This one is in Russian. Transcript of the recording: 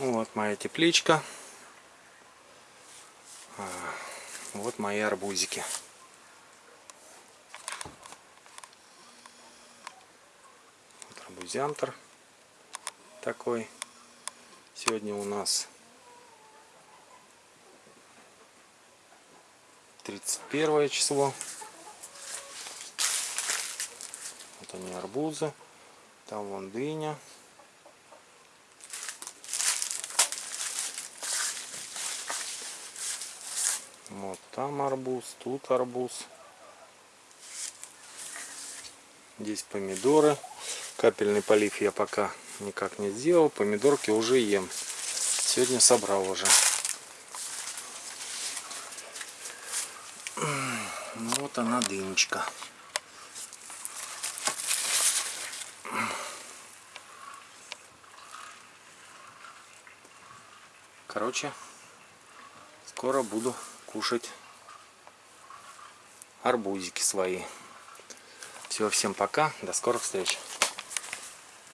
Вот моя тепличка. А, Вот мои арбузики. Вот арбузиантр такой. Сегодня у нас 31 число. Вот они арбузы. Там вон дыня. Вот там арбуз, тут арбуз. Здесь помидоры. Капельный полив я пока никак не сделал. Помидорки уже ем. Сегодня собрал уже. Ну вот она дынечка. Короче, скоро буду кушать арбузики свои. Все, всем пока, до скорых встреч.